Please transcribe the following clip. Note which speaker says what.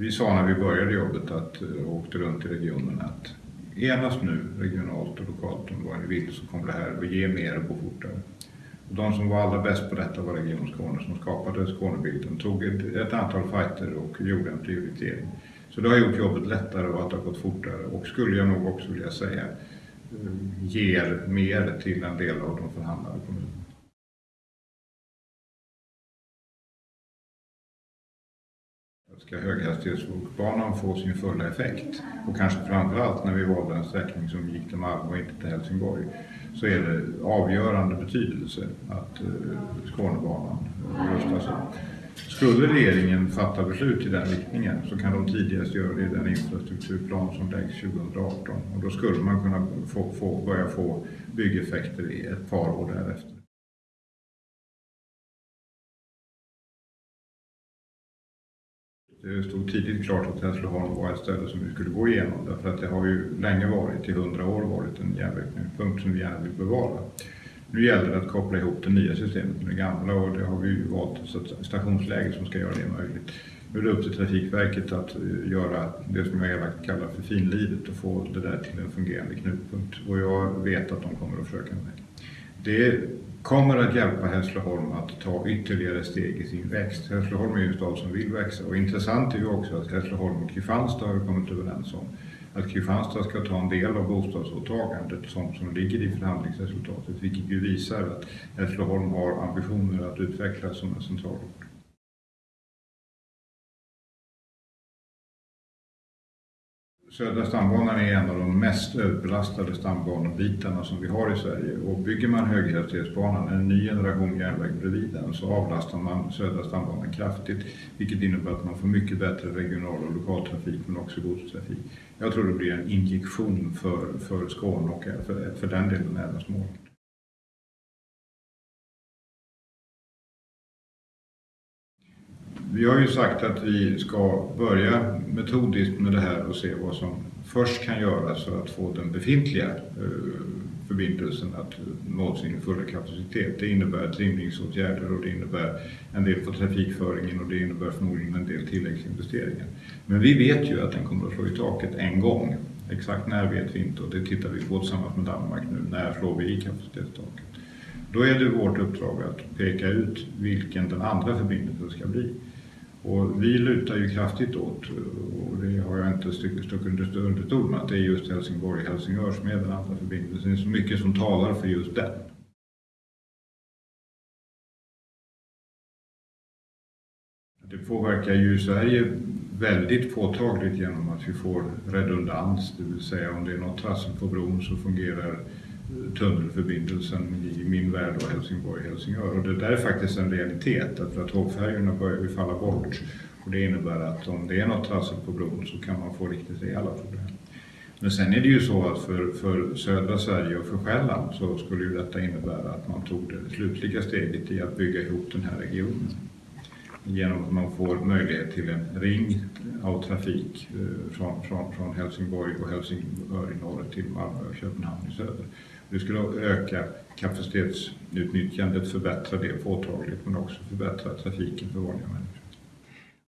Speaker 1: Vi sa när vi började jobbet att, och åkte runt i regionen att enas nu regionalt och lokalt om vad ni vill så kommer det här att ge mer och gå fortare. Och de som var allra bäst på detta var Region Skåne som skapade Skånebilden, tog ett, ett antal fighter och gjorde en prioritering. Så det har gjort jobbet lättare och att det har gått fortare och skulle jag nog också vilja säga eh, ger mer till en del av de förhandlade kommunerna. Ska höghastighetsbanan få sin fulla effekt och kanske framförallt när vi valde en sträckning som gick till Malmö och inte till Helsingborg så är det avgörande betydelse att eh, Skånebanan eh, rustas upp. Skulle regeringen fatta beslut i den riktningen så kan de tidigast göra det i den infrastrukturplan som läggs 2018 och då skulle man kunna få, få, börja få byggeffekter i ett par år därefter. Det stod tidigt klart att Hässleholm var ett ställe som vi skulle gå igenom därför att det har ju länge varit, i hundra år varit en järnvägspunkt som vi gärna vill bevara. Nu gäller det att koppla ihop det nya systemet med det gamla och det har vi ju valt ett stationsläge som ska göra det möjligt. Nu är det upp till Trafikverket att eh, göra det som jag elakt kallar för finlivet och få det där till en fungerande knutpunkt. Och jag vet att de kommer att försöka med det. Det kommer att hjälpa Hässleholm att ta ytterligare steg i sin växt. Hässleholm är ju en stad som vill växa och intressant är ju också att Hässleholm och Kristianstad har kommit överens om att Kristianstad ska ta en del av bostadsåtagandet som, som ligger i förhandlingsresultatet, vilket ju visar att Hässleholm har ambitioner att utvecklas som en centralort. Södra stambanan är en av de mest överbelastade stambanebitarna som vi har i Sverige och bygger man höghastighetsbanan, en ny generation järnväg bredvid den, så avlastar man södra stambanan kraftigt vilket innebär att man får mycket bättre regional och lokaltrafik men också godstrafik. Jag tror det blir en injektion för, för Skåne och för, för den delen även Småland. Vi har ju sagt att vi ska börja metodiskt med det här och se vad som först kan göras för att få den befintliga eh, förbindelsen att nå sin fulla kapacitet. Det innebär trimningsåtgärder och det innebär en del för trafikföringen och det innebär förmodligen en del tilläggsinvesteringar. Men vi vet ju att den kommer att slå i taket en gång. Exakt när vet vi inte och det tittar vi på tillsammans med Danmark nu. När slår vi i kapacitetstaket? Då är det vårt uppdrag att peka ut vilken den andra förbindelsen ska bli. Och vi lutar ju kraftigt åt, och det har jag inte stuckit under stol med, att det är just Helsingborg-Helsingör som är den andra förbindelsen. Det är så mycket som talar för just den. Det påverkar ju Sverige väldigt påtagligt genom att vi får redundans, det vill säga om det är något trassel på bron så fungerar tunnelförbindelsen i min värld och Helsingborg-Helsingör. Och det där är faktiskt en realitet därför att tågfärjorna börjar ju falla bort. Och det innebär att om det är något trassel på bron så kan man få riktigt rejäla problem. Men sen är det ju så att för, för södra Sverige och för Själland så skulle ju detta innebära att man tog det slutliga steget i att bygga ihop den här regionen. Genom att man får möjlighet till en ring av trafik eh, från, från, från Helsingborg och Helsingör i norr till Malmö och Köpenhamn i söder. Det skulle öka kapacitetsutnyttjandet, förbättra det påtagligt men också förbättra trafiken för vanliga människor.